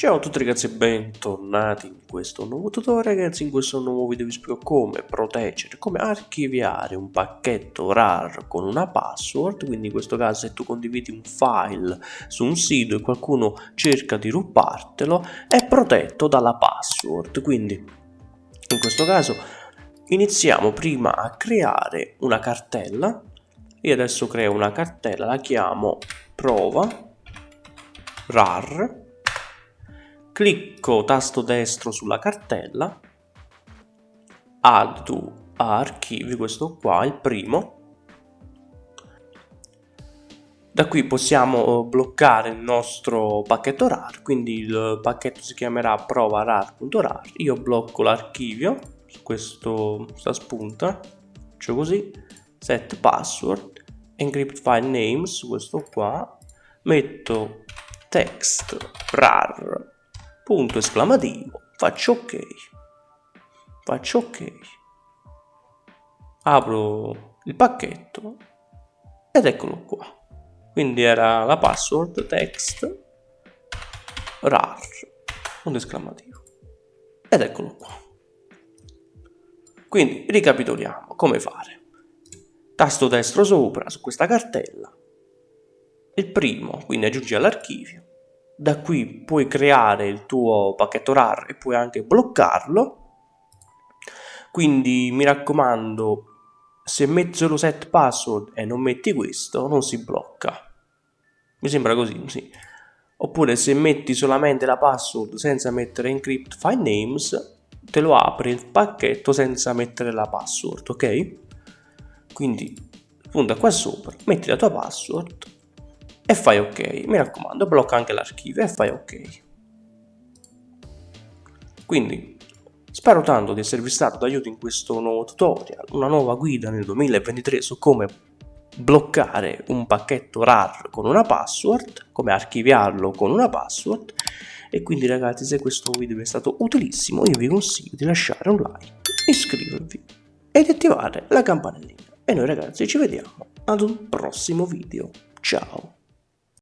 Ciao a tutti ragazzi e bentornati in questo nuovo tutorial. Ragazzi, in questo nuovo video vi spiego come proteggere, come archiviare un pacchetto RAR con una password, quindi in questo caso se tu condividi un file su un sito e qualcuno cerca di rubartelo è protetto dalla password, quindi in questo caso iniziamo prima a creare una cartella, io adesso creo una cartella, la chiamo prova RAR clicco tasto destro sulla cartella, add to archivi, questo qua, il primo. Da qui possiamo bloccare il nostro pacchetto RAR, quindi il pacchetto si chiamerà prova rar.rar. Io blocco l'archivio su questa spunta, faccio così, set password, encrypt file names, questo qua, metto text rar punto esclamativo, faccio ok, faccio ok, apro il pacchetto ed eccolo qua. Quindi era la password text rar, punto esclamativo, ed eccolo qua. Quindi ricapitoliamo. Come fare. Tasto destro sopra su questa cartella, il primo, quindi aggiungi all'archivio, da qui puoi creare il tuo pacchetto RAR e puoi anche bloccarlo. Quindi mi raccomando se metti solo set password e non metti questo non si blocca. Mi sembra così sì. oppure se metti solamente la password senza mettere encrypt file names te lo apre il pacchetto senza mettere la password ok? Quindi punta qua sopra metti la tua password e fai ok. Mi raccomando, blocca anche l'archivio e fai ok. Quindi, spero tanto di esservi stato d'aiuto in questo nuovo tutorial, una nuova guida nel 2023 su come bloccare un pacchetto RAR con una password, come archiviarlo con una password e quindi ragazzi se questo video vi è stato utilissimo io vi consiglio di lasciare un like, iscrivervi ed attivare la campanellina e noi ragazzi ci vediamo ad un prossimo video, ciao!